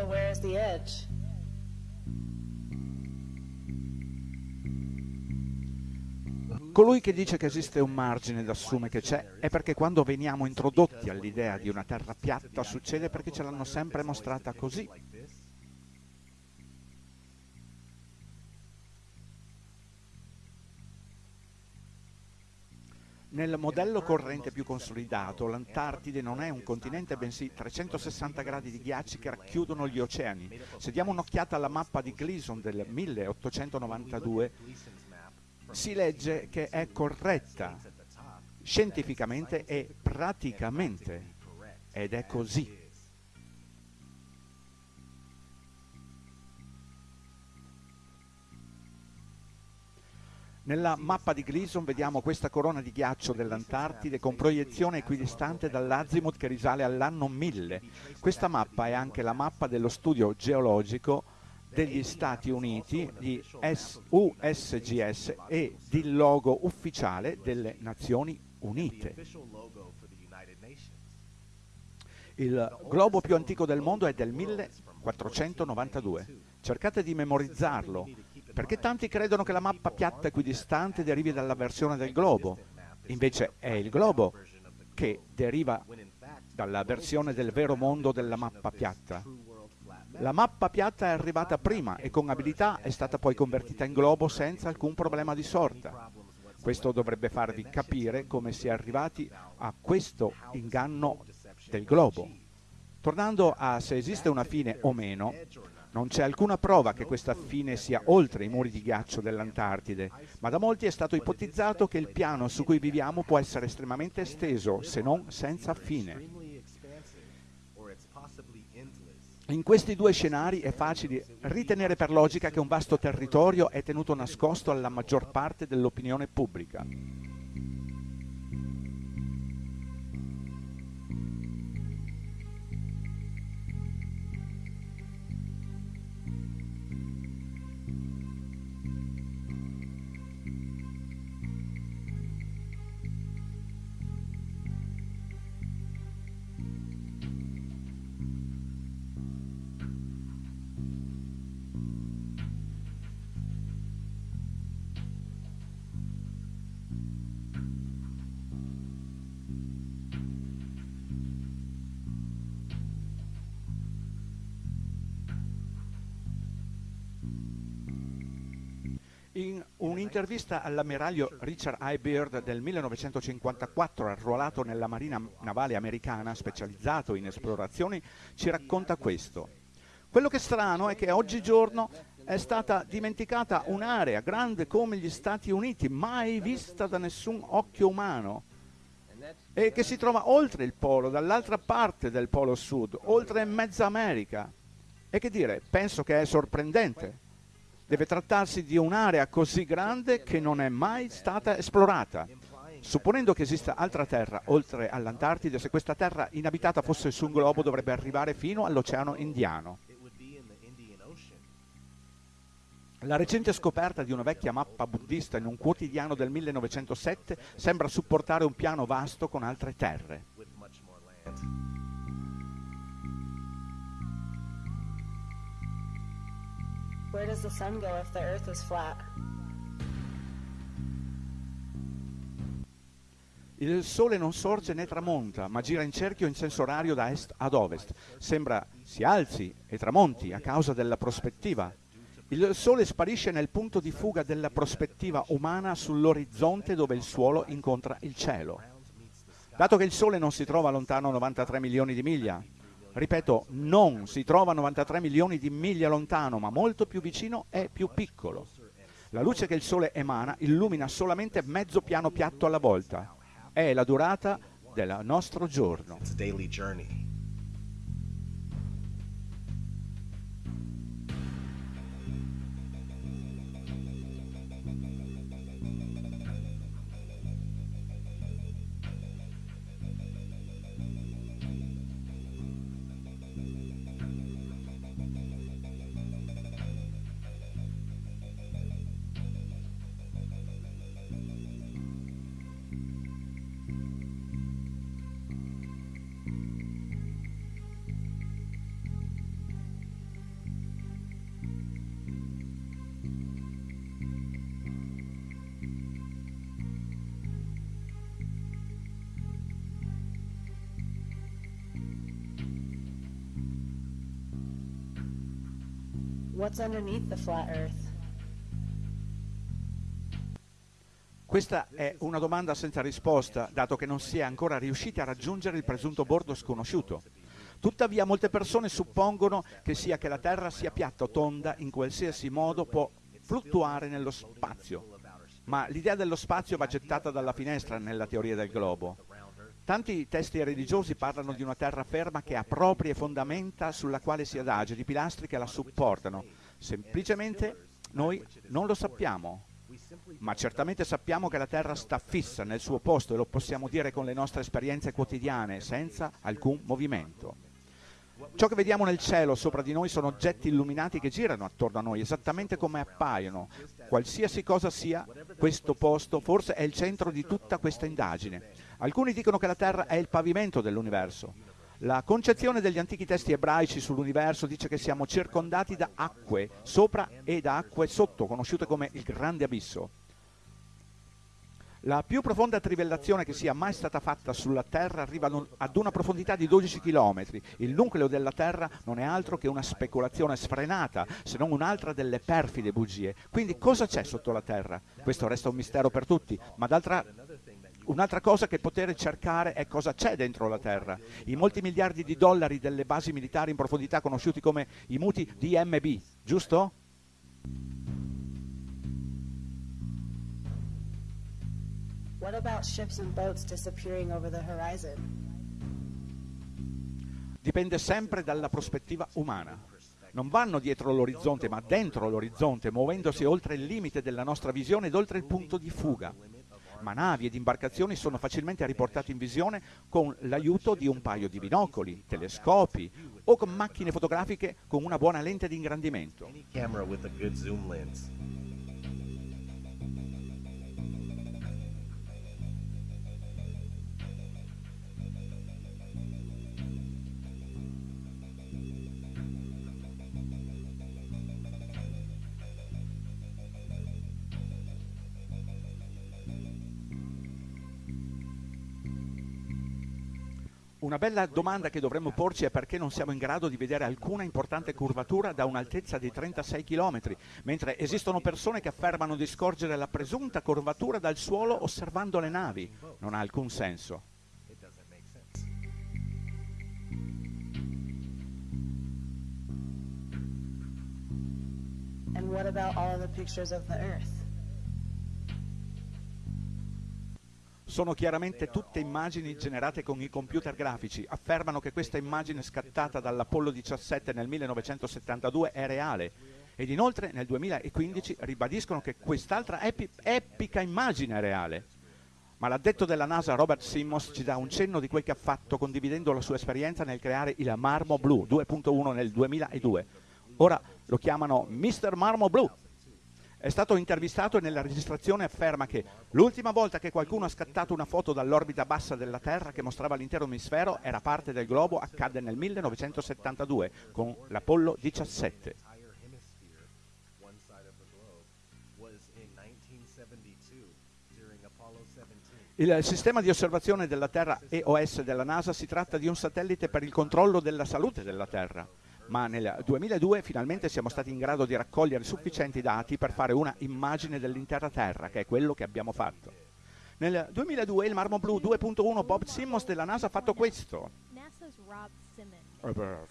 So where's the edge? Colui che dice che esiste un margine ed assume che c'è è perché quando veniamo introdotti all'idea di una terra piatta succede perché ce l'hanno sempre mostrata così. Nel modello corrente più consolidato, l'Antartide non è un continente, bensì 360 gradi di ghiacci che racchiudono gli oceani. Se diamo un'occhiata alla mappa di Gleason del 1892, si legge che è corretta scientificamente e praticamente, ed è così. Nella mappa di Gleason vediamo questa corona di ghiaccio dell'Antartide con proiezione equidistante dall'azimut che risale all'anno 1000. Questa mappa è anche la mappa dello studio geologico degli Stati Uniti di USGS e il logo ufficiale delle Nazioni Unite. Il globo più antico del mondo è del 1492. Cercate di memorizzarlo, perché tanti credono che la mappa piatta equidistante derivi dalla versione del globo. Invece è il globo che deriva dalla versione del vero mondo della mappa piatta. La mappa piatta è arrivata prima e con abilità è stata poi convertita in globo senza alcun problema di sorta. Questo dovrebbe farvi capire come si è arrivati a questo inganno del globo. Tornando a se esiste una fine o meno, non c'è alcuna prova che questa fine sia oltre i muri di ghiaccio dell'Antartide, ma da molti è stato ipotizzato che il piano su cui viviamo può essere estremamente esteso, se non senza fine. In questi due scenari è facile ritenere per logica che un vasto territorio è tenuto nascosto alla maggior parte dell'opinione pubblica. Un'intervista all'ammiraglio Richard I. Byrd del 1954, arruolato nella Marina Navale Americana, specializzato in esplorazioni, ci racconta questo. Quello che è strano è che oggigiorno è stata dimenticata un'area grande come gli Stati Uniti, mai vista da nessun occhio umano, e che si trova oltre il polo, dall'altra parte del polo sud, oltre mezza America. E che dire, penso che è sorprendente. Deve trattarsi di un'area così grande che non è mai stata esplorata. Supponendo che esista altra terra oltre all'Antartide, se questa terra inabitata fosse su un globo dovrebbe arrivare fino all'Oceano Indiano. La recente scoperta di una vecchia mappa buddista in un quotidiano del 1907 sembra supportare un piano vasto con altre terre. Where does the sun go if the earth is flat? Il sole non sorge né tramonta, ma gira in cerchio in senso orario da est ad ovest. Sembra si alzi e tramonti a causa della prospettiva. Il sole sparisce nel punto di fuga della prospettiva umana sull'orizzonte dove il suolo incontra il cielo. Dato che il sole non si trova lontano 93 milioni di miglia, ripeto, non si trova 93 milioni di miglia lontano, ma molto più vicino e più piccolo. La luce che il Sole emana illumina solamente mezzo piano piatto alla volta. È la durata del nostro giorno. What's underneath the flat Earth? Questa è una domanda senza risposta, dato che non si è ancora riusciti a raggiungere il presunto bordo sconosciuto. Tuttavia molte persone suppongono che sia che la Terra sia piatta o tonda, in qualsiasi modo può fluttuare nello spazio. Ma l'idea dello spazio va gettata dalla finestra nella teoria del globo. Tanti testi religiosi parlano di una terra ferma che ha proprie fondamenta sulla quale si adagia, di pilastri che la supportano. Semplicemente noi non lo sappiamo, ma certamente sappiamo che la Terra sta fissa nel suo posto e lo possiamo dire con le nostre esperienze quotidiane, senza alcun movimento. Ciò che vediamo nel cielo sopra di noi sono oggetti illuminati che girano attorno a noi, esattamente come appaiono. Qualsiasi cosa sia questo posto, forse è il centro di tutta questa indagine. Alcuni dicono che la Terra è il pavimento dell'universo. La concezione degli antichi testi ebraici sull'universo dice che siamo circondati da acque sopra e da acque sotto, conosciute come il grande abisso. La più profonda trivellazione che sia mai stata fatta sulla Terra arriva ad una profondità di 12 km. Il nucleo della Terra non è altro che una speculazione sfrenata, se non un'altra delle perfide bugie. Quindi cosa c'è sotto la Terra? Questo resta un mistero per tutti, ma d'altra Un'altra cosa che poter cercare è cosa c'è dentro la Terra. I molti miliardi di dollari delle basi militari in profondità conosciuti come i muti DMB, giusto? What about ships and boats disappearing over the horizon? Dipende sempre dalla prospettiva umana. Non vanno dietro l'orizzonte, ma dentro l'orizzonte, muovendosi oltre il limite della nostra visione ed oltre il punto di fuga. Ma navi ed imbarcazioni sono facilmente riportate in visione con l'aiuto di un paio di binocoli, telescopi o con macchine fotografiche con una buona lente di ingrandimento. Una bella domanda che dovremmo porci è perché non siamo in grado di vedere alcuna importante curvatura da un'altezza di 36 km, mentre esistono persone che affermano di scorgere la presunta curvatura dal suolo osservando le navi. Non ha alcun senso. And what about all the pictures of the Earth? Sono chiaramente tutte immagini generate con i computer grafici. Affermano che questa immagine scattata dall'Apollo 17 nel 1972 è reale ed inoltre nel 2015 ribadiscono che quest'altra epi epica immagine è reale. Ma l'addetto della NASA Robert Simmons ci dà un cenno di quel che ha fatto condividendo la sua esperienza nel creare il Marmo Blu 2.1 nel 2002. Ora lo chiamano Mr. Marmo Blu è stato intervistato e nella registrazione afferma che l'ultima volta che qualcuno ha scattato una foto dall'orbita bassa della Terra che mostrava l'intero emisfero era parte del globo accadde nel 1972 con l'Apollo 17. Il sistema di osservazione della Terra EOS della NASA si tratta di un satellite per il controllo della salute della Terra ma nel 2002 finalmente siamo stati in grado di raccogliere sufficienti dati per fare una immagine dell'intera Terra, che è quello che abbiamo fatto. Nel 2002 il Marmo Blu 2.1 Bob Simmons della NASA ha fatto questo. Eh per,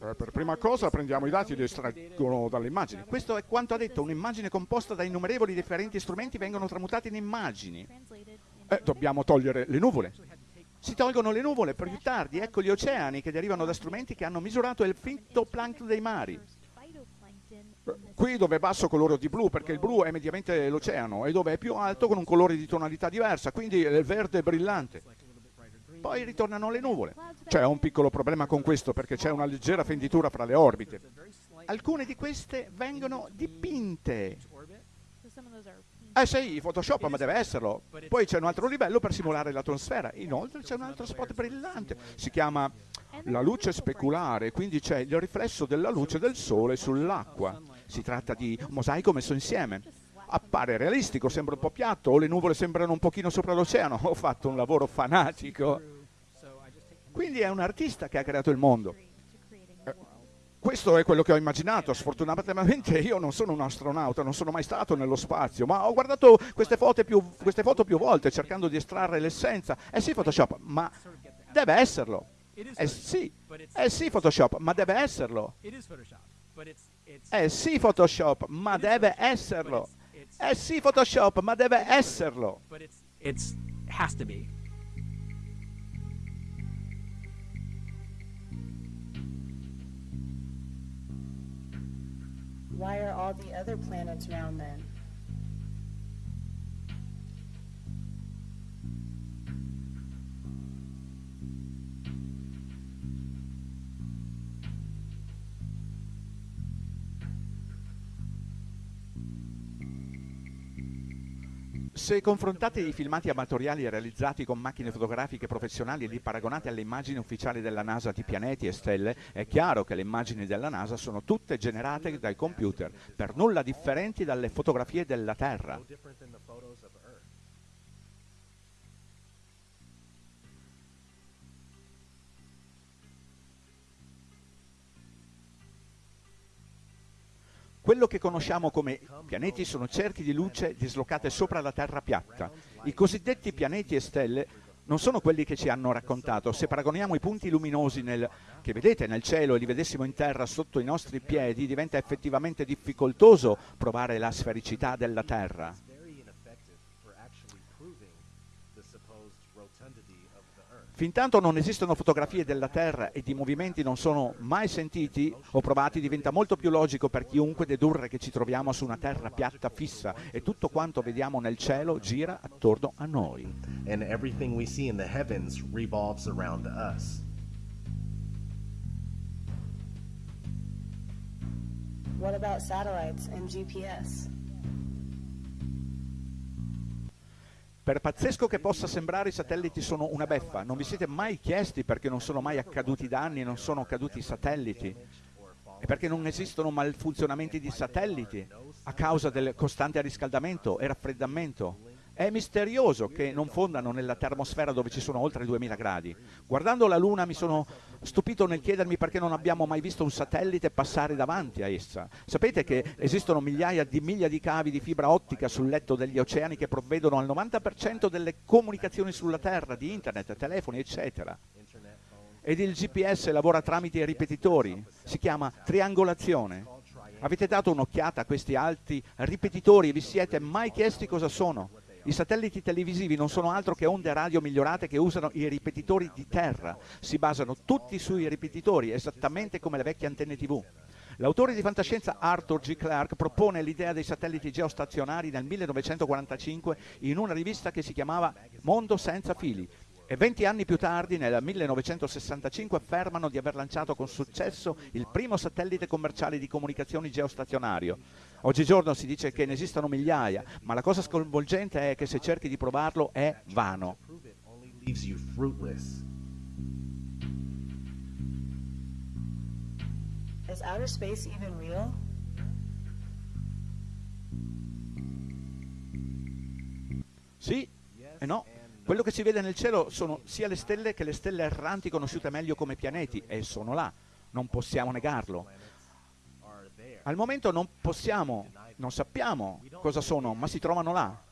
eh, per prima cosa prendiamo i dati e li estraggono dalle immagini. Questo è quanto ha detto, un'immagine composta da innumerevoli differenti strumenti vengono tramutati in immagini. Eh, dobbiamo togliere le nuvole si tolgono le nuvole per più tardi, ecco gli oceani che derivano da strumenti che hanno misurato il fitoplancton dei mari. Qui dove è basso colore di blu, perché il blu è mediamente l'oceano, e dove è più alto con un colore di tonalità diversa, quindi il verde brillante. Poi ritornano le nuvole. C'è un piccolo problema con questo, perché c'è una leggera fenditura fra le orbite. Alcune di queste vengono dipinte eh sì, Photoshop, ma deve esserlo. Poi c'è un altro livello per simulare l'atmosfera. Inoltre c'è un altro spot brillante. Si chiama la luce speculare, quindi c'è il riflesso della luce del sole sull'acqua. Si tratta di un mosaico messo insieme. Appare realistico, sembra un po' piatto, o le nuvole sembrano un pochino sopra l'oceano. Ho fatto un lavoro fanatico. Quindi è un artista che ha creato il mondo. Questo è quello che ho immaginato. Sfortunatamente io non sono un astronauta, non sono mai stato nello spazio, ma ho guardato queste foto più, queste foto più volte cercando di estrarre l'essenza. Eh sì, Photoshop, ma deve esserlo. Eh sì, eh sì, Photoshop, ma deve esserlo. Eh sì, Photoshop, ma deve esserlo. Eh sì, Photoshop, ma deve esserlo. It's has to be. Why are all the other planets round then? Se confrontate i filmati amatoriali realizzati con macchine fotografiche professionali e li paragonate alle immagini ufficiali della NASA di pianeti e stelle, è chiaro che le immagini della NASA sono tutte generate dai computer, per nulla differenti dalle fotografie della Terra. Quello che conosciamo come pianeti sono cerchi di luce dislocate sopra la Terra piatta. I cosiddetti pianeti e stelle non sono quelli che ci hanno raccontato. Se paragoniamo i punti luminosi nel, che vedete nel cielo e li vedessimo in terra sotto i nostri piedi, diventa effettivamente difficoltoso provare la sfericità della Terra. Fintanto non esistono fotografie della Terra e di movimenti non sono mai sentiti o provati, diventa molto più logico per chiunque dedurre che ci troviamo su una Terra piatta fissa e tutto quanto vediamo nel cielo gira attorno a noi. And everything we see in the heavens revolves around us. What about satellites and GPS? Per pazzesco che possa sembrare, i satelliti sono una beffa. Non vi siete mai chiesti perché non sono mai accaduti danni, non sono caduti i satelliti? E perché non esistono malfunzionamenti di satelliti a causa del costante riscaldamento e raffreddamento? È misterioso che non fondano nella termosfera dove ci sono oltre 2000 gradi. Guardando la Luna mi sono stupito nel chiedermi perché non abbiamo mai visto un satellite passare davanti a essa. Sapete che esistono migliaia di miglia di cavi di fibra ottica sul letto degli oceani che provvedono al 90% delle comunicazioni sulla Terra, di internet, telefoni, eccetera. Ed il GPS lavora tramite ripetitori, si chiama triangolazione. Avete dato un'occhiata a questi alti ripetitori e vi siete mai chiesti cosa sono? I satelliti televisivi non sono altro che onde radio migliorate che usano i ripetitori di terra. Si basano tutti sui ripetitori, esattamente come le vecchie antenne TV. L'autore di fantascienza Arthur G. Clarke propone l'idea dei satelliti geostazionari nel 1945 in una rivista che si chiamava Mondo senza fili e 20 anni più tardi, nel 1965, affermano di aver lanciato con successo il primo satellite commerciale di comunicazioni geostazionario. Oggigiorno si dice che ne esistono migliaia, ma la cosa sconvolgente è che se cerchi di provarlo è vano. Is outer space even real? Sì e no. Quello che si vede nel cielo sono sia le stelle che le stelle erranti conosciute meglio come pianeti e sono là, non possiamo negarlo. Al momento non possiamo, non sappiamo cosa sono, ma si trovano là.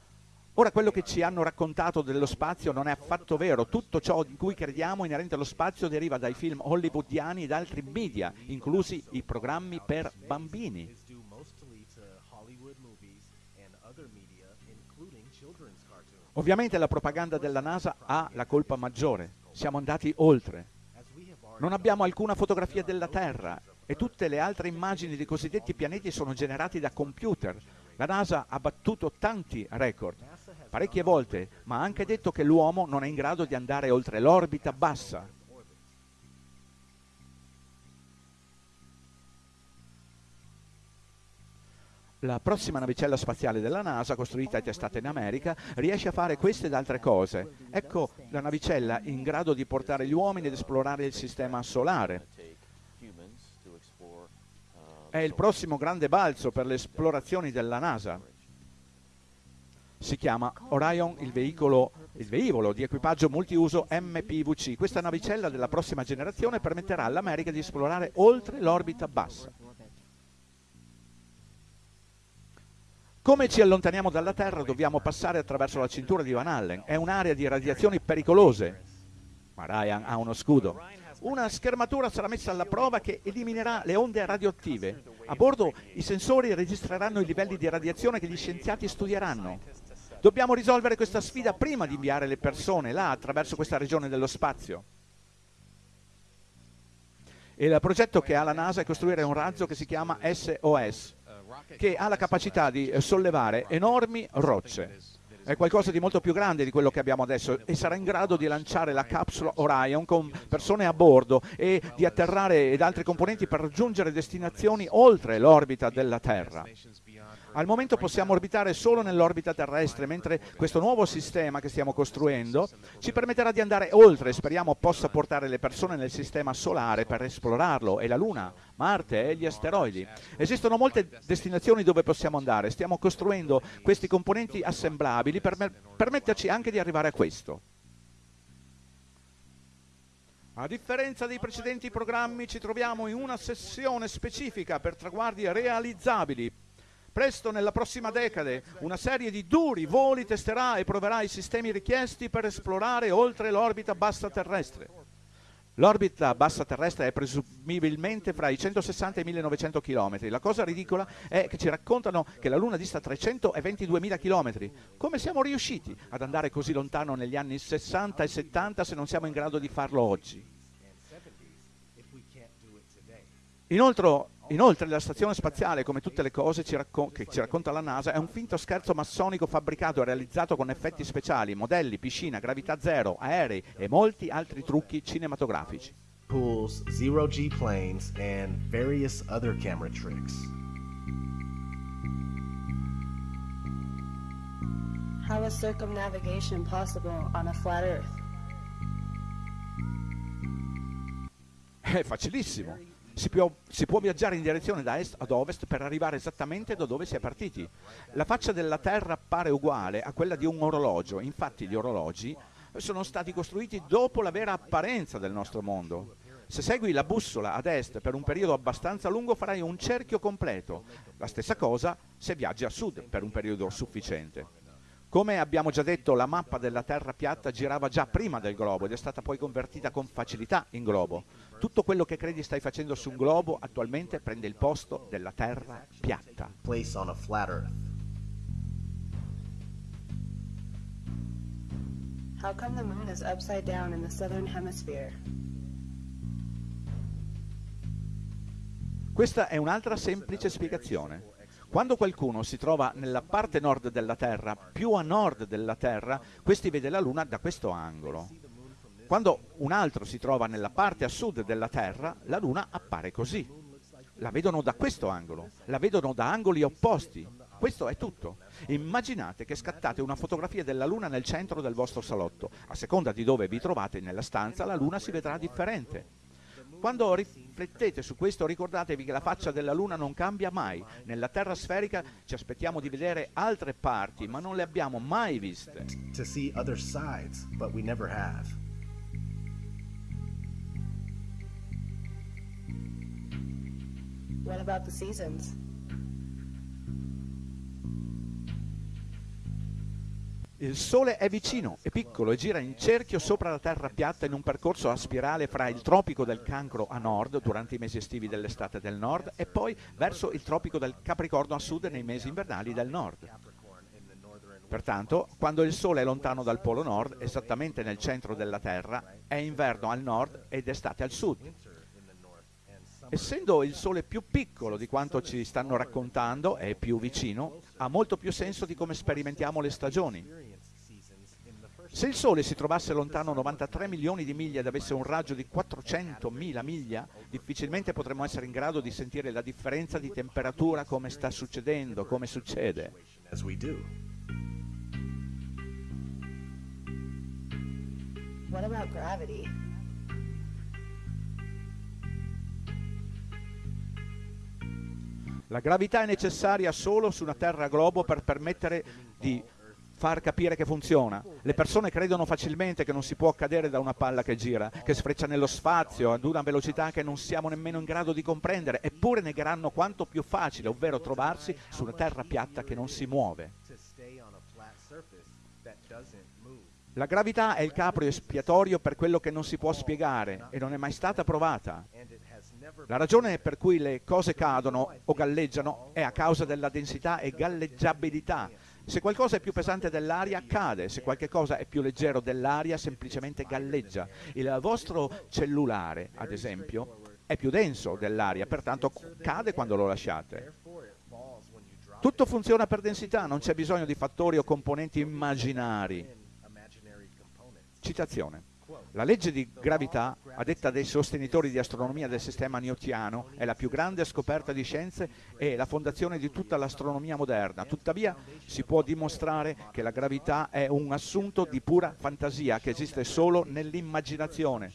Ora quello che ci hanno raccontato dello spazio non è affatto vero, tutto ciò in cui crediamo inerente allo spazio deriva dai film hollywoodiani ed altri media, inclusi i programmi per bambini. Ovviamente la propaganda della NASA ha la colpa maggiore, siamo andati oltre. Non abbiamo alcuna fotografia della Terra e tutte le altre immagini dei cosiddetti pianeti sono generati da computer. La NASA ha battuto tanti record, parecchie volte, ma ha anche detto che l'uomo non è in grado di andare oltre l'orbita bassa, La prossima navicella spaziale della NASA, costruita e testata in America, riesce a fare queste ed altre cose. Ecco la navicella in grado di portare gli uomini ad esplorare il sistema solare. È il prossimo grande balzo per le esplorazioni della NASA. Si chiama Orion, il veicolo il velivolo di equipaggio multiuso MPVC. Questa navicella della prossima generazione permetterà all'America di esplorare oltre l'orbita bassa. Come ci allontaniamo dalla Terra dobbiamo passare attraverso la cintura di Van Allen. È un'area di radiazioni pericolose. Ma Ryan ha uno scudo. Una schermatura sarà messa alla prova che eliminerà le onde radioattive. A bordo i sensori registreranno i livelli di radiazione che gli scienziati studieranno. Dobbiamo risolvere questa sfida prima di inviare le persone là attraverso questa regione dello spazio. Il progetto che ha la NASA è costruire un razzo che si chiama SOS, che ha la capacità di sollevare enormi rocce. È qualcosa di molto più grande di quello che abbiamo adesso e sarà in grado di lanciare la capsula Orion con persone a bordo e di atterrare ed altri componenti per raggiungere destinazioni oltre l'orbita della Terra. Al momento possiamo orbitare solo nell'orbita terrestre, mentre questo nuovo sistema che stiamo costruendo ci permetterà di andare oltre speriamo possa portare le persone nel sistema solare per esplorarlo e la Luna, Marte e gli asteroidi. Esistono molte destinazioni dove possiamo andare, stiamo costruendo questi componenti assemblabili per permetterci anche di arrivare a questo. A differenza dei precedenti programmi ci troviamo in una sessione specifica per traguardi realizzabili Presto, nella prossima decade, una serie di duri voli testerà e proverà i sistemi richiesti per esplorare oltre l'orbita bassa terrestre. L'orbita bassa terrestre è presumibilmente fra i 160 e i 1900 km. La cosa ridicola è che ci raccontano che la Luna dista 322.000 km. Come siamo riusciti ad andare così lontano negli anni 60 e 70 se non siamo in grado di farlo oggi? Inoltre, Inoltre la stazione spaziale, come tutte le cose ci che ci racconta la NASA, è un finto scherzo massonico fabbricato e realizzato con effetti speciali, modelli, piscina, gravità zero, aerei e molti altri trucchi cinematografici. Pools, zero G planes, and various other camera tricks. How is circumnavigation possible on a flat Earth? È facilissimo si può, si può, viaggiare in direzione da est ad ovest per arrivare esattamente da dove si è partiti. La faccia della Terra appare uguale a quella di un orologio, infatti gli orologi sono stati costruiti dopo la vera apparenza del nostro mondo. Se segui la bussola ad est per un periodo abbastanza lungo farai un cerchio completo. La stessa cosa se viaggi a sud per un periodo sufficiente. Come abbiamo già detto, la mappa della Terra piatta girava già prima del globo ed è stata poi convertita con facilità in globo. Tutto quello che credi stai facendo su un globo attualmente prende il posto della Terra piatta. How come the moon is upside down in the southern hemisphere? Questa è un'altra semplice spiegazione. Quando qualcuno si trova nella parte nord della Terra, più a nord della Terra, questi vede la Luna da questo angolo. Quando un altro si trova nella parte a sud della Terra, la Luna appare così. La vedono da questo angolo, la vedono da angoli opposti. Questo è tutto. Immaginate che scattate una fotografia della Luna nel centro del vostro salotto. A seconda di dove vi trovate nella stanza, la Luna si vedrà differente. Quando riflettete su questo ricordatevi che la faccia della Luna non cambia mai. Nella Terra sferica ci aspettiamo di vedere altre parti, ma non le abbiamo mai viste. What about the seasons? Il Sole è vicino, è piccolo e gira in cerchio sopra la Terra piatta in un percorso a spirale fra il tropico del Cancro a nord durante i mesi estivi dell'estate del nord e poi verso il tropico del Capricorno a sud nei mesi invernali del nord. Pertanto, quando il Sole è lontano dal Polo Nord, esattamente nel centro della Terra, è inverno al nord ed estate al sud. Essendo il Sole più piccolo di quanto ci stanno raccontando, è più vicino, ha molto più senso di come sperimentiamo le stagioni. Se il Sole si trovasse lontano 93 milioni di miglia ed avesse un raggio di 400.000 miglia, difficilmente potremmo essere in grado di sentire la differenza di temperatura come sta succedendo, come succede. What about gravity? La gravità è necessaria solo su una Terra globo per permettere di far capire che funziona. Le persone credono facilmente che non si può cadere da una palla che gira, che sfreccia nello spazio ad una velocità che non siamo nemmeno in grado di comprendere, eppure negheranno quanto più facile, ovvero trovarsi su una terra piatta che non si muove. La gravità è il capro espiatorio per quello che non si può spiegare e non è mai stata provata. La ragione per cui le cose cadono o galleggiano è a causa della densità e galleggiabilità. Se qualcosa è più pesante dell'aria, cade. Se qualcosa è più leggero dell'aria, semplicemente galleggia. Il vostro cellulare, ad esempio, è più denso dell'aria, pertanto cade quando lo lasciate. Tutto funziona per densità, non c'è bisogno di fattori o componenti immaginari. Citazione. La legge di gravità, a detta dei sostenitori di astronomia del sistema newtiano, è la più grande scoperta di scienze e la fondazione di tutta l'astronomia moderna. Tuttavia si può dimostrare che la gravità è un assunto di pura fantasia che esiste solo nell'immaginazione.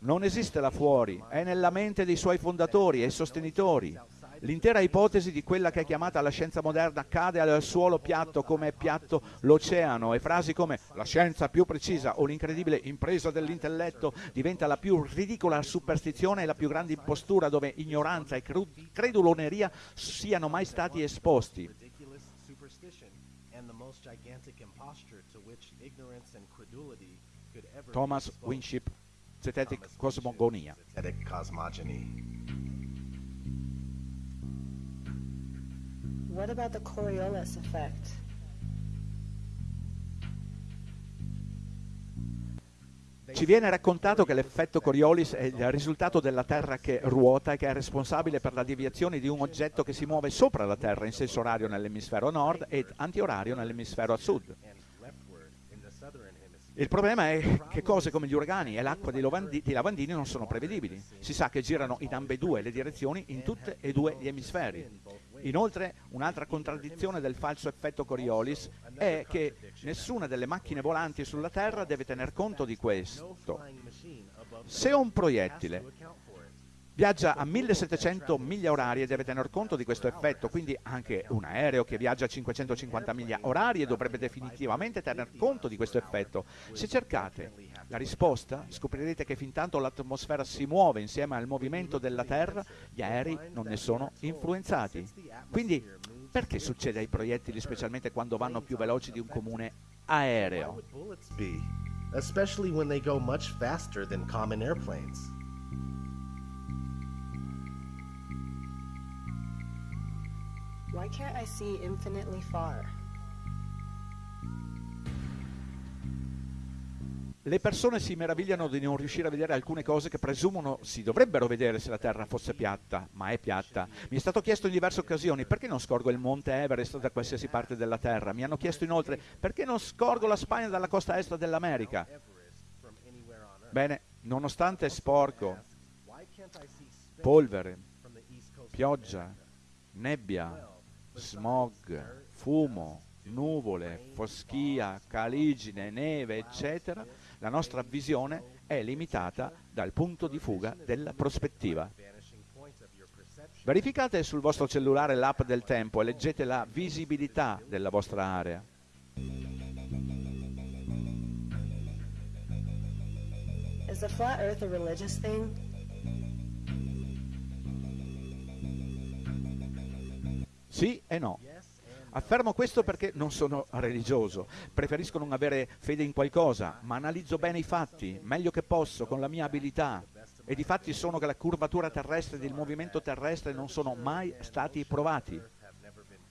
Non esiste là fuori, è nella mente dei suoi fondatori e sostenitori. L'intera ipotesi di quella che è chiamata la scienza moderna cade al suolo piatto come è piatto l'oceano e frasi come la scienza più precisa o l'incredibile impresa dell'intelletto diventa la più ridicola superstizione e la più grande impostura dove ignoranza e creduloneria siano mai stati esposti. Thomas Winship, Zetetic Cosmogonia. What about the Coriolis effect? Ci viene raccontato che l'effetto Coriolis è il risultato della Terra che ruota e che è responsabile per la deviazione di un oggetto che si muove sopra la Terra in senso orario nell'emisfero nord ed antiorario nell'emisfero a sud. Il problema è che cose come gli uragani e l'acqua dei, lavandini non sono prevedibili. Si sa che girano in ambedue le direzioni in tutti e due gli emisferi. Inoltre, un'altra contraddizione del falso effetto Coriolis è che nessuna delle macchine volanti sulla Terra deve tener conto di questo. Se un proiettile viaggia a 1700 miglia orarie deve tener conto di questo effetto, quindi anche un aereo che viaggia a 550 miglia orarie dovrebbe definitivamente tener conto di questo effetto. Se cercate la risposta, scoprirete che fin tanto l'atmosfera si muove insieme al movimento della Terra, gli aerei non ne sono influenzati. Quindi perché succede ai proiettili specialmente quando vanno più veloci di un comune aereo? Especially when they go much faster than common airplanes. Why can't I see infinitely far? Le persone si meravigliano di non riuscire a vedere alcune cose che presumono si dovrebbero vedere se la Terra fosse piatta, ma è piatta. Mi è stato chiesto in diverse occasioni perché non scorgo il monte Everest da qualsiasi parte della Terra. Mi hanno chiesto inoltre perché non scorgo la Spagna dalla costa est dell'America. Bene, nonostante sporco, polvere, pioggia, nebbia, smog, fumo, nuvole, foschia, caligine, neve, eccetera, la nostra visione è limitata dal punto di fuga della prospettiva. Verificate sul vostro cellulare l'app del tempo e leggete la visibilità della vostra area. Is the flat earth a religious thing? Sì e no. Affermo questo perché non sono religioso, preferisco non avere fede in qualcosa, ma analizzo bene i fatti, meglio che posso, con la mia abilità. Ed i fatti sono che la curvatura terrestre ed il movimento terrestre non sono mai stati provati.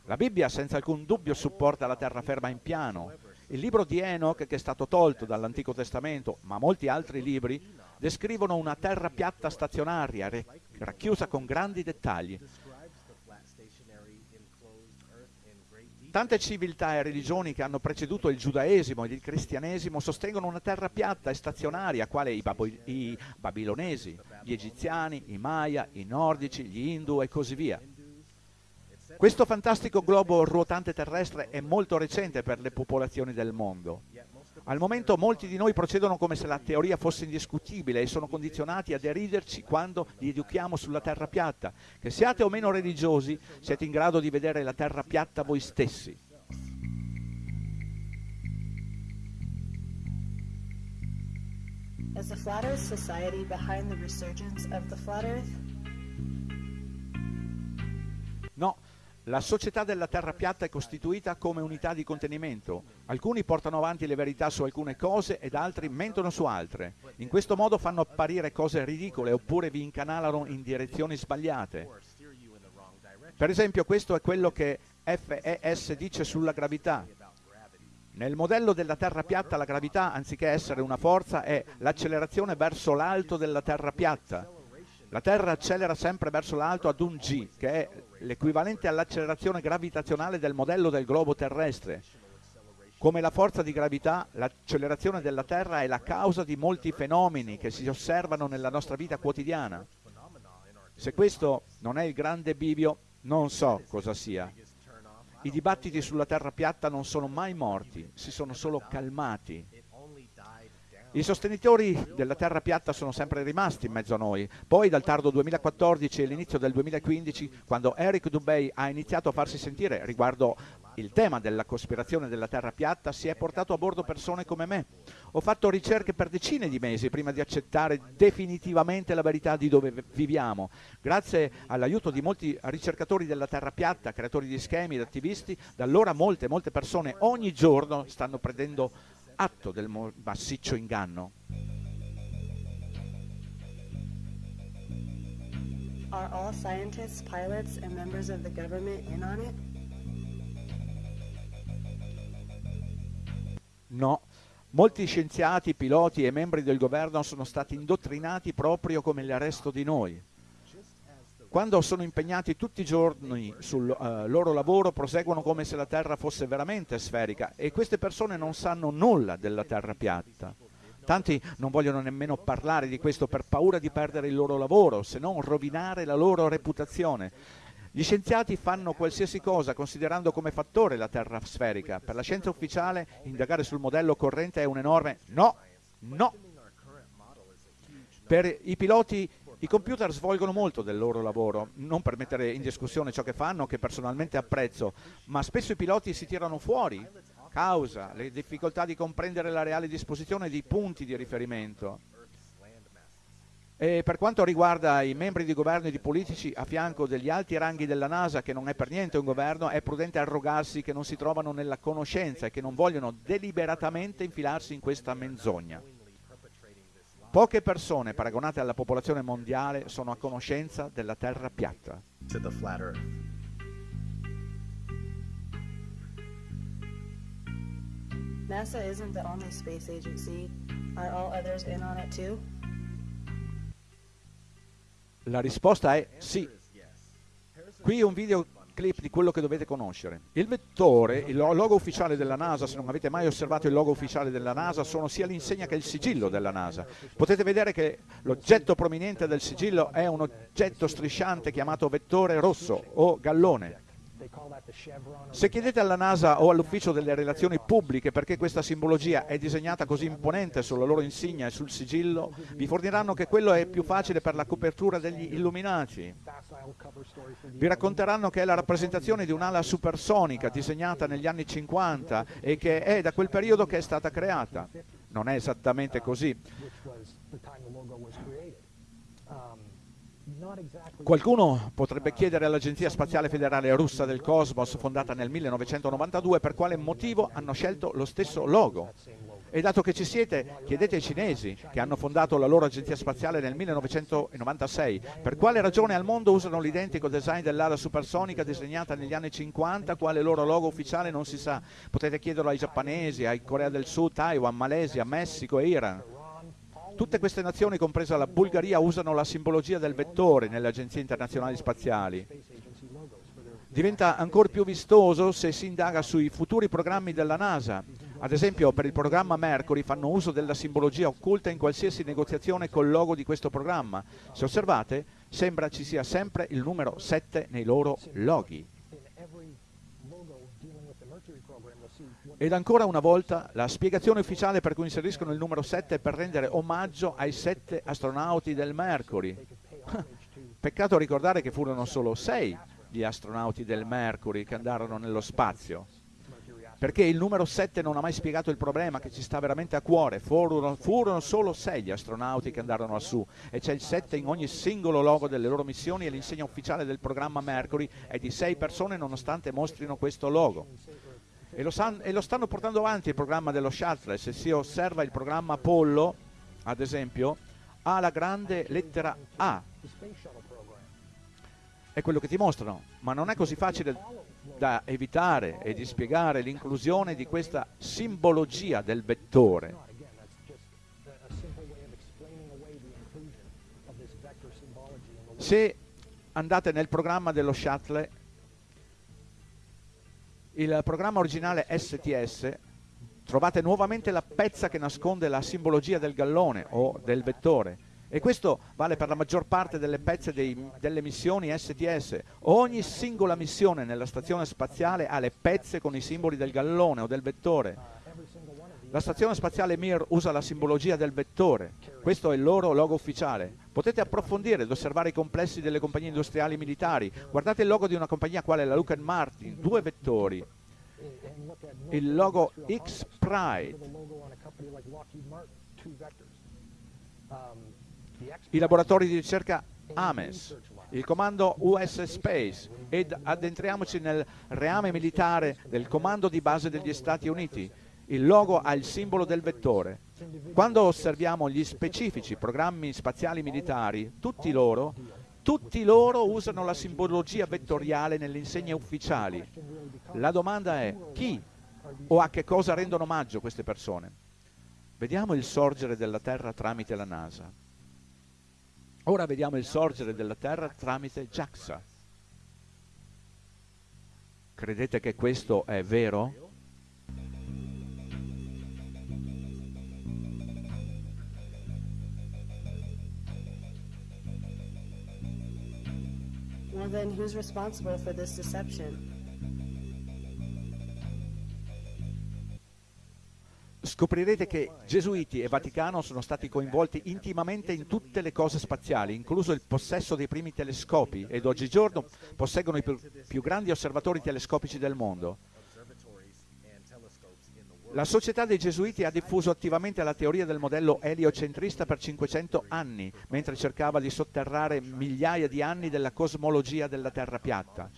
La Bibbia senza alcun dubbio supporta la terraferma in piano. Il libro di Enoch, che è stato tolto dall'Antico Testamento, ma molti altri libri, descrivono una terra piatta stazionaria, racchiusa con grandi dettagli. Tante civiltà e religioni che hanno preceduto il giudaesimo ed il cristianesimo sostengono una terra piatta e stazionaria, quale i, Bab- i babilonesi, gli egiziani, i Maya, i nordici, gli Hindu e così via. Questo fantastico globo ruotante terrestre è molto recente per le popolazioni del mondo. Al momento molti di noi procedono come se la teoria fosse indiscutibile e sono condizionati a deriderci quando li educhiamo sulla terra piatta. Che siate o meno religiosi, siete in grado di vedere la terra piatta voi stessi. Is the Flat Earth Society behind the resurgence of the Flat Earth? No, la società della Terra piatta è costituita come unità di contenimento. Alcuni portano avanti le verità su alcune cose ed altri mentono su altre. In questo modo fanno apparire cose ridicole oppure vi incanalano in direzioni sbagliate. Per esempio questo è quello che FES dice sulla gravità. Nel modello della Terra piatta la gravità, anziché essere una forza, è l'accelerazione verso l'alto della Terra piatta. La Terra accelera sempre verso l'alto ad un g, che è l'equivalente all'accelerazione gravitazionale del modello del globo terrestre. Come la forza di gravità, l'accelerazione della Terra è la causa di molti fenomeni che si osservano nella nostra vita quotidiana. Se questo non è il grande bivio, non so cosa sia. I dibattiti sulla terra piatta non sono mai morti, si sono solo calmati. I sostenitori della terra piatta sono sempre rimasti in mezzo a noi. Poi dal tardo 2014 e l'inizio del 2015, quando Eric Dubey ha iniziato a farsi sentire riguardo il tema della cospirazione della terra piatta, si è portato a bordo persone come me. Ho fatto ricerche per decine di mesi prima di accettare definitivamente la verità di dove viviamo. Grazie all'aiuto di molti ricercatori della terra piatta, creatori di schemi ed attivisti, da allora molte, molte persone ogni giorno stanno prendendo atto del massiccio inganno. Are all scientists, pilots, and members of the government in on it? No, molti scienziati, piloti e membri del governo sono stati indottrinati proprio come il resto di noi. Quando sono impegnati tutti i giorni sul uh, loro lavoro proseguono come se la Terra fosse veramente sferica e queste persone non sanno nulla della Terra piatta. Tanti non vogliono nemmeno parlare di questo per paura di perdere il loro lavoro, se non rovinare la loro reputazione. Gli scienziati fanno qualsiasi cosa considerando come fattore la Terra sferica. Per la scienza ufficiale indagare sul modello corrente è un enorme no, no. Per i piloti i computer svolgono molto del loro lavoro, non per mettere in discussione ciò che fanno, che personalmente apprezzo, ma spesso i piloti si tirano fuori causa le difficoltà di comprendere la reale disposizione di punti di riferimento. E per quanto riguarda i membri di governo e di politici a fianco degli alti ranghi della NASA, che non è per niente un governo, è prudente arrogarsi che non si trovano nella conoscenza e che non vogliono deliberatamente infilarsi in questa menzogna. Poche persone paragonate alla popolazione mondiale sono a conoscenza della Terra piatta. NASA isn't the only space agency. Are all others in on it too? La risposta è sì. Qui un videoclip di quello che dovete conoscere. Il vettore, il lo- logo ufficiale della NASA, se non avete mai osservato il logo ufficiale della NASA, sono sia l'insegna che il sigillo della NASA. Potete vedere che l'oggetto prominente del sigillo è un oggetto strisciante chiamato vettore rosso o gallone. Se chiedete alla NASA o all'ufficio delle relazioni pubbliche perché questa simbologia è disegnata così imponente sulla loro insignia e sul sigillo, vi forniranno che quello è più facile per la copertura degli illuminati. Vi racconteranno che è la rappresentazione di un'ala supersonica disegnata negli anni 50 e che è da quel periodo che è stata creata. Non è esattamente così. Qualcuno potrebbe chiedere all'Agenzia Spaziale Federale Russa del Cosmos, fondata nel 1992, per quale motivo hanno scelto lo stesso logo. E dato che ci siete, chiedete ai cinesi, che hanno fondato la loro agenzia spaziale nel 1996, per quale ragione al mondo usano l'identico design dell'ala supersonica disegnata negli anni 50, quale loro logo ufficiale non si sa. Potete chiederlo ai giapponesi, ai Corea del Sud, Taiwan, Malesia, Messico e Iran. Tutte queste nazioni, compresa la Bulgaria, usano la simbologia del vettore nelle agenzie internazionali spaziali. Diventa ancora più vistoso se si indaga sui futuri programmi della NASA. Ad esempio, per il programma Mercury fanno uso della simbologia occulta in qualsiasi negoziazione col logo di questo programma. Se osservate, sembra ci sia sempre il numero 7 nei loro loghi. Ed ancora una volta la spiegazione ufficiale per cui inseriscono il numero 7 è per rendere omaggio ai sette astronauti del Mercury. Peccato ricordare che furono solo sei gli astronauti del Mercury che andarono nello spazio. perché il numero 7 non ha mai spiegato il problema che ci sta veramente a cuore. Furono, furono, solo sei gli astronauti che andarono lassù e c'è il 7 in ogni singolo logo delle loro missioni e l'insegna ufficiale del programma Mercury è di sei persone nonostante mostrino questo logo. E lo, san, e lo stanno portando avanti il programma dello Shuttle. Se si osserva il programma Apollo, ad esempio, ha la grande lettera A. È quello che ti mostrano, ma non è così facile da evitare e di spiegare l'inclusione di questa simbologia del vettore. Se andate nel programma dello shuttle, il programma originale STS, trovate nuovamente la pezza che nasconde la simbologia del gallone o del vettore e questo vale per la maggior parte delle pezze dei, delle missioni STS. Ogni singola missione nella stazione spaziale ha le pezze con i simboli del gallone o del vettore. La stazione spaziale Mir usa la simbologia del vettore, questo è il loro logo ufficiale. Potete approfondire ed osservare i complessi delle compagnie industriali militari. Guardate il logo di una compagnia quale la Lockheed Martin, due vettori. Il logo X-Pride i laboratori di ricerca AMES, il comando US Space ed addentriamoci nel reame militare del comando di base degli Stati Uniti. Il logo ha il simbolo del vettore. Quando osserviamo gli specifici programmi spaziali militari, tutti loro, tutti loro usano la simbologia vettoriale nelle insegne ufficiali. La domanda è chi o a che cosa rendono omaggio queste persone? Vediamo il sorgere della Terra tramite la NASA. Ora vediamo il sorgere della Terra tramite JAXA. Credete che questo è vero? Well then, who's responsible for this deception? scoprirete che Gesuiti e Vaticano sono stati coinvolti intimamente in tutte le cose spaziali, incluso il possesso dei primi telescopi, ed oggigiorno posseggono i più, più grandi osservatori telescopici del mondo. La società dei Gesuiti ha diffuso attivamente la teoria del modello eliocentrista per 500 anni, mentre cercava di sotterrare migliaia di anni della cosmologia della Terra piatta.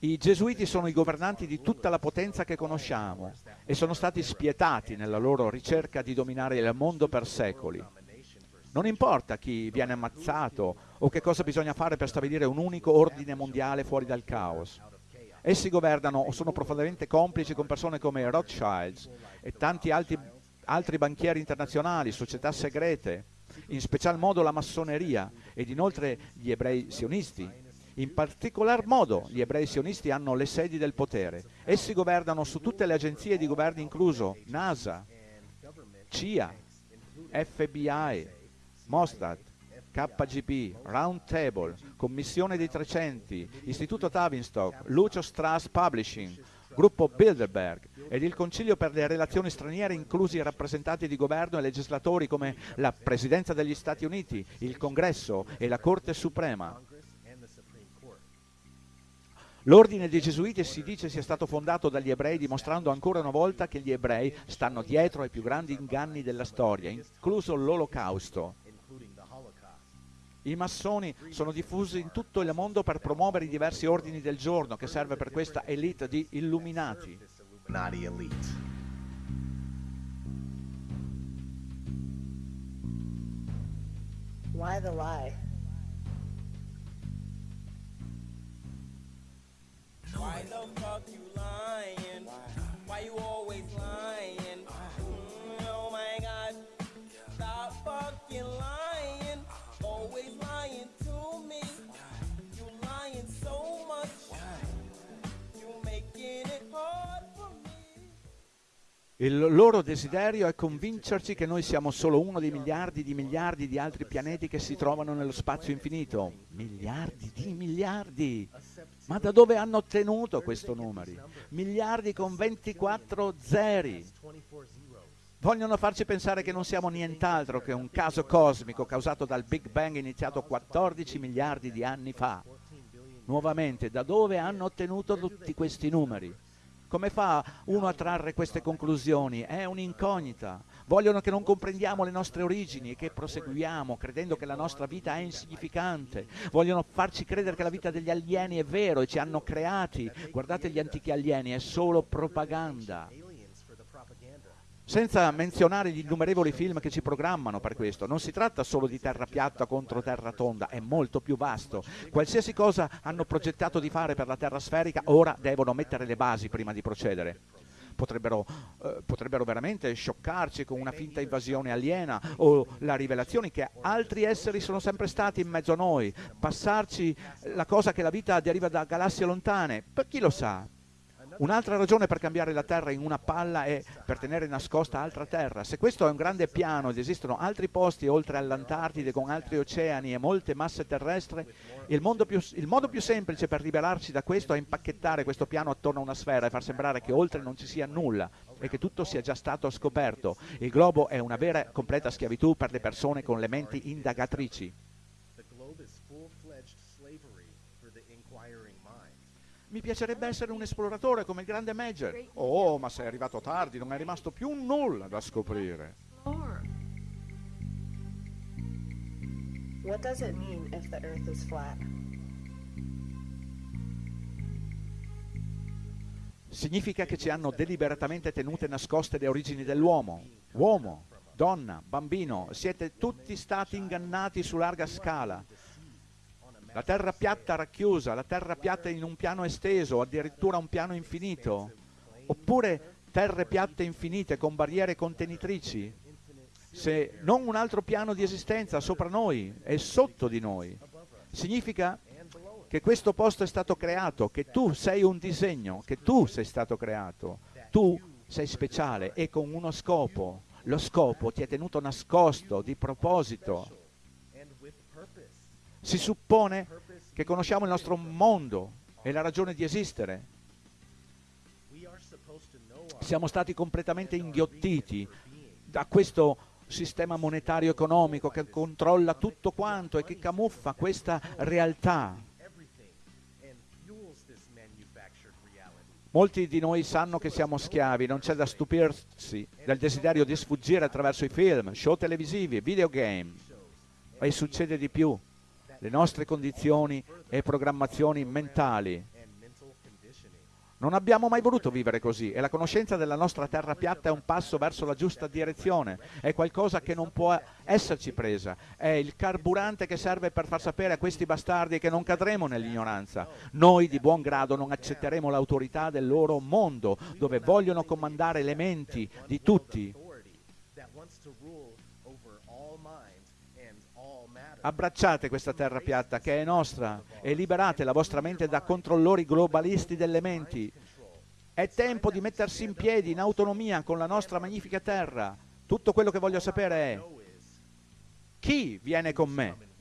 I gesuiti sono i governanti di tutta la potenza che conosciamo e sono stati spietati nella loro ricerca di dominare il mondo per secoli. Non importa chi viene ammazzato o che cosa bisogna fare per stabilire un unico ordine mondiale fuori dal caos. Essi governano o sono profondamente complici con persone come Rothschilds e tanti altri, altri banchieri internazionali, società segrete, in special modo la massoneria ed inoltre gli ebrei sionisti, in particolar modo gli ebrei sionisti hanno le sedi del potere. Essi governano su tutte le agenzie di governo incluso NASA, CIA, FBI, Mossad, KGB, Roundtable, Commissione dei 300, Istituto Tavistock, Lucio Strauss Publishing, Gruppo Bilderberg ed il Concilio per le relazioni straniere inclusi i rappresentanti di governo e legislatori come la Presidenza degli Stati Uniti, il Congresso e la Corte Suprema. L'ordine dei Gesuiti si dice sia stato fondato dagli ebrei dimostrando ancora una volta che gli ebrei stanno dietro ai più grandi inganni della storia, incluso l'Olocausto. I massoni sono diffusi in tutto il mondo per promuovere i diversi ordini del giorno che serve per questa elite di illuminati. Why the lie? Why the fuck you lying? Why you always lying? Mm, oh my god. Stop fucking lying. Always lying to me. You lying so much. You making it hard for me. Il loro desiderio è convincerci che noi siamo solo uno dei miliardi di miliardi di altri pianeti che si trovano nello spazio infinito. Miliardi di miliardi. Ma da dove hanno ottenuto questo numeri? Miliardi con 24 zeri. Vogliono farci pensare che non siamo nient'altro che un caso cosmico causato dal Big Bang iniziato 14 miliardi di anni fa. nuovamente da dove hanno ottenuto tutti questi numeri. Come fa uno a trarre queste conclusioni? È un'incognita. Vogliono che non comprendiamo le nostre origini e che proseguiamo credendo che la nostra vita è insignificante. Vogliono farci credere che la vita degli alieni è vero e ci hanno creati. Guardate gli antichi alieni, è solo propaganda. Senza menzionare gli innumerevoli film che ci programmano per questo. Non si tratta solo di terra piatta contro terra tonda, è molto più vasto. Qualsiasi cosa hanno progettato di fare per la terra sferica, ora devono mettere le basi prima di procedere potrebbero, eh, potrebbero veramente scioccarci con una finta invasione aliena o la rivelazione che altri esseri sono sempre stati in mezzo a noi, passarci la cosa che la vita deriva da galassie lontane, per chi lo sa? Un'altra ragione per cambiare la Terra in una palla è per tenere nascosta altra Terra. Se questo è un grande piano ed esistono altri posti oltre all'Antartide con altri oceani e molte masse terrestri, il, più, il modo più semplice per liberarci da questo è impacchettare questo piano attorno a una sfera e far sembrare che oltre non ci sia nulla e che tutto sia già stato scoperto. Il globo è una vera e completa schiavitù per le persone con le menti indagatrici. Mi piacerebbe essere un esploratore come il grande Major. Oh, ma sei arrivato tardi, non è rimasto più nulla da scoprire. What does it mean if the earth is flat? Significa che ci hanno deliberatamente tenute nascoste le origini dell'uomo. Uomo, donna, bambino, siete tutti stati ingannati su larga scala. La terra piatta racchiusa, la terra piatta in un piano esteso, addirittura un piano infinito, oppure terre piatte infinite con barriere contenitrici, se non un altro piano di esistenza sopra noi e sotto di noi. Significa che questo posto è stato creato, che tu sei un disegno, che tu sei stato creato, tu sei speciale e con uno scopo. Lo scopo ti è tenuto nascosto di proposito si suppone che conosciamo il nostro mondo e la ragione di esistere. Siamo stati completamente inghiottiti da questo sistema monetario economico che controlla tutto quanto e che camuffa questa realtà. Molti di noi sanno che siamo schiavi, non c'è da stupirsi del desiderio di sfuggire attraverso i film, show televisivi, videogame. E succede di più le nostre condizioni e programmazioni mentali. Non abbiamo mai voluto vivere così e la conoscenza della nostra terra piatta è un passo verso la giusta direzione, è qualcosa che non può esserci presa, è il carburante che serve per far sapere a questi bastardi che non cadremo nell'ignoranza. Noi di buon grado non accetteremo l'autorità del loro mondo, dove vogliono comandare le menti di tutti Abbracciate questa terra piatta che è nostra e liberate la vostra mente da controllori globalisti delle menti. È tempo di mettersi in piedi in autonomia con la nostra magnifica terra. Tutto quello che voglio sapere è chi viene con me?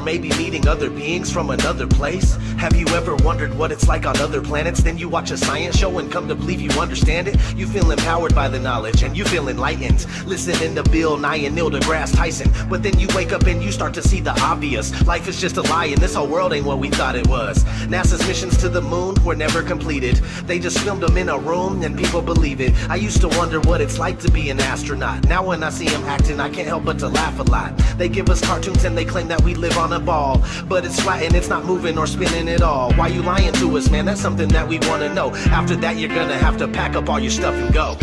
Or maybe meeting other beings from another place? Have you ever wondered what it's like on other planets? Then you watch a science show and come to believe you understand it? You feel empowered by the knowledge and you feel enlightened. Listening to Bill Nye and Neil deGrasse Tyson. But then you wake up and you start to see the obvious. Life is just a lie and this whole world ain't what we thought it was. NASA's missions to the moon were never completed. They just filmed them in a room and people believe it. I used to wonder what it's like to be an astronaut. Now when I see them acting, I can't help but to laugh a lot. They give us cartoons and they claim that we live on a ball. But it's flat and it's not moving or spinning at all. Why you lying to us, man? That's something that we wanna know. After that, you're gonna have to pack up all your stuff and go.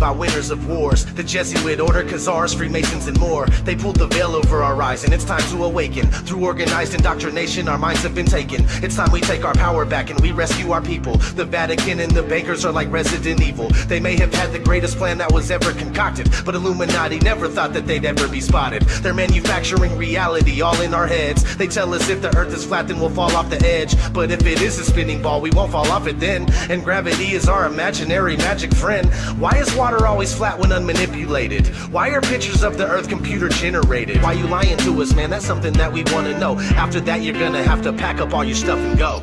By winners of wars. The Jesuit order, Khazars, Freemasons, and more. They pulled the veil over our eyes, and it's time to awaken. Through organized indoctrination, our minds have been taken. It's time we take our power back and we rescue our people. The Vatican and the bankers are like Resident Evil. They may have had the greatest plan that was ever concocted, but Illuminati never thought that they'd ever be spotted. They're manufacturing reality all in our heads. They tell us if the earth is flat, then we'll fall off the edge. But if it is a spinning ball, we won't fall off it then. And gravity is our imaginary magic friend. Why is water always flat when unmanipulated? Why are pictures of the earth computer generated? Why you lying to us, man? That's something that we wanna know. After that, you're gonna have to pack up all your stuff and go.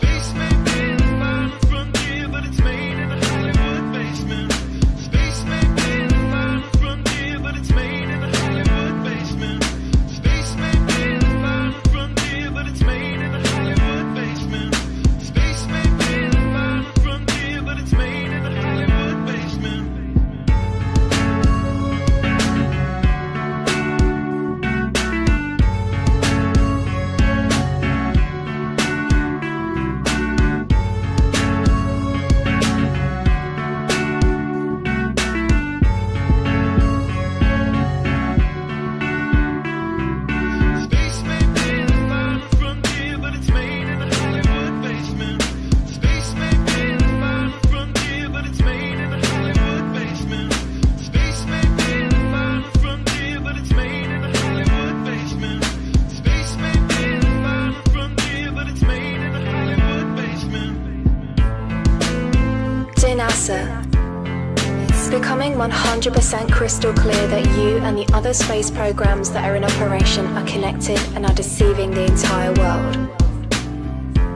And the other space programs that are in operation are connected and are deceiving the entire world.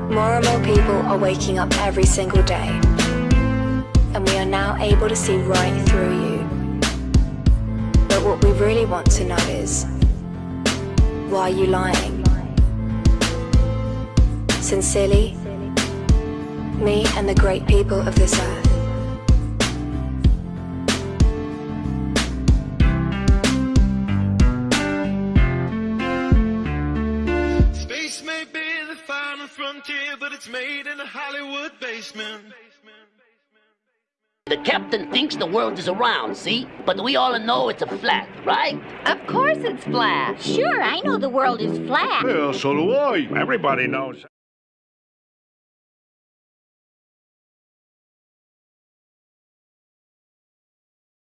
More and more people are waking up every single day, and we are now able to see right through you. But what we really want to know is why are you lying? Sincerely, me and the great people of this earth. Made in a Hollywood basement. The captain thinks the world is around, see? But we all know it's a flat, right? Of course it's flat. Sure, I know the world is flat. Well, so do I. Everybody knows.